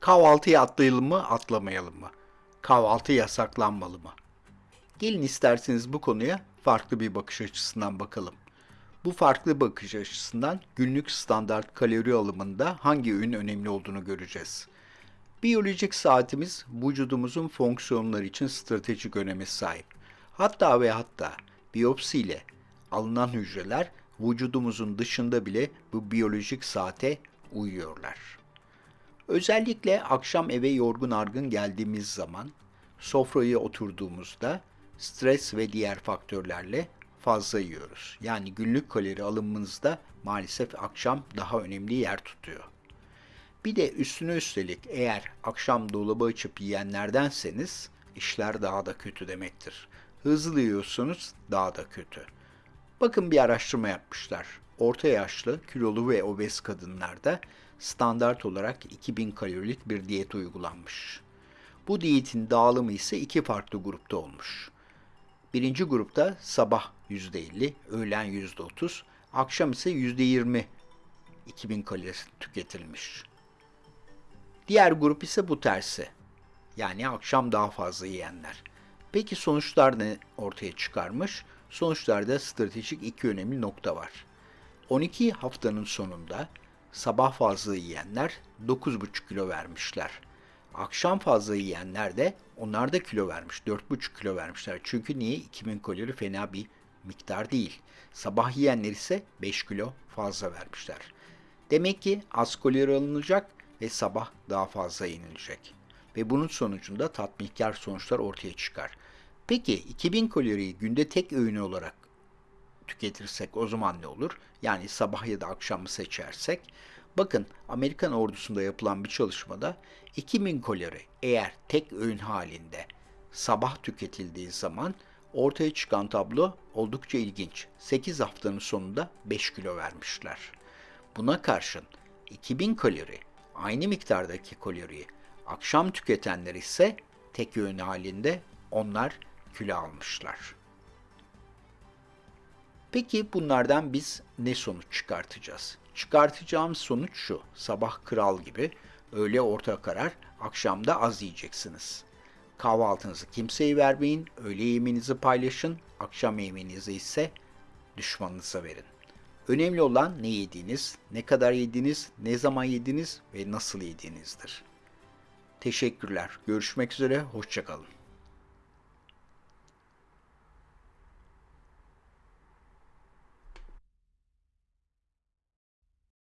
Kahvaltıya atlayalım mı, atlamayalım mı? Kahvaltı yasaklanmalı mı? Gelin isterseniz bu konuya farklı bir bakış açısından bakalım. Bu farklı bakış açısından günlük standart kalori alımında hangi öğün önemli olduğunu göreceğiz. Biyolojik saatimiz vücudumuzun fonksiyonları için stratejik öneme sahip. Hatta ve hatta biyopsiyle alınan hücreler vücudumuzun dışında bile bu biyolojik saate uyuyorlar. Özellikle akşam eve yorgun argın geldiğimiz zaman sofraya oturduğumuzda stres ve diğer faktörlerle fazla yiyoruz. Yani günlük kalori alımımızda maalesef akşam daha önemli yer tutuyor. Bir de üstüne üstelik eğer akşam dolabı açıp yiyenlerdenseniz işler daha da kötü demektir. Hızlı yiyorsunuz daha da kötü. Bakın bir araştırma yapmışlar. Orta yaşlı, kilolu ve obez kadınlarda standart olarak 2000 kalorilik bir diyet uygulanmış. Bu diyetin dağılımı ise iki farklı grupta olmuş. Birinci grupta sabah %50, öğlen %30, akşam ise %20 2000 kalori tüketilmiş. Diğer grup ise bu tersi. Yani akşam daha fazla yiyenler. Peki sonuçlar ne ortaya çıkarmış? Sonuçlarda stratejik iki önemli nokta var. 12 haftanın sonunda sabah fazla yiyenler 9,5 kilo vermişler. Akşam fazla yiyenler de onlar da kilo vermiş. 4,5 kilo vermişler. Çünkü niye? 2000 kalori fena bir miktar değil. Sabah yiyenler ise 5 kilo fazla vermişler. Demek ki az kalori alınacak ve sabah daha fazla yenilecek. Ve bunun sonucunda tatminkar sonuçlar ortaya çıkar. Peki 2000 kaloriyi günde tek öğün olarak tüketirsek o zaman ne olur? Yani sabah ya da akşamı seçersek. Bakın Amerikan ordusunda yapılan bir çalışmada 2000 kalori eğer tek öğün halinde sabah tüketildiği zaman ortaya çıkan tablo oldukça ilginç. 8 haftanın sonunda 5 kilo vermişler. Buna karşın 2000 kalori aynı miktardaki kaloriyi akşam tüketenler ise tek öğün halinde onlar kilo almışlar. Peki bunlardan biz ne sonuç çıkartacağız? Çıkartacağımız sonuç şu. Sabah kral gibi, öğle orta karar, akşamda az yiyeceksiniz. Kahvaltınızı kimseye vermeyin, öğle yemeğinizi paylaşın, akşam yemeğinizi ise düşmanınıza verin. Önemli olan ne yediğiniz, ne kadar yediğiniz, ne zaman yediğiniz ve nasıl yediğinizdir. Teşekkürler. Görüşmek üzere, hoşçakalın.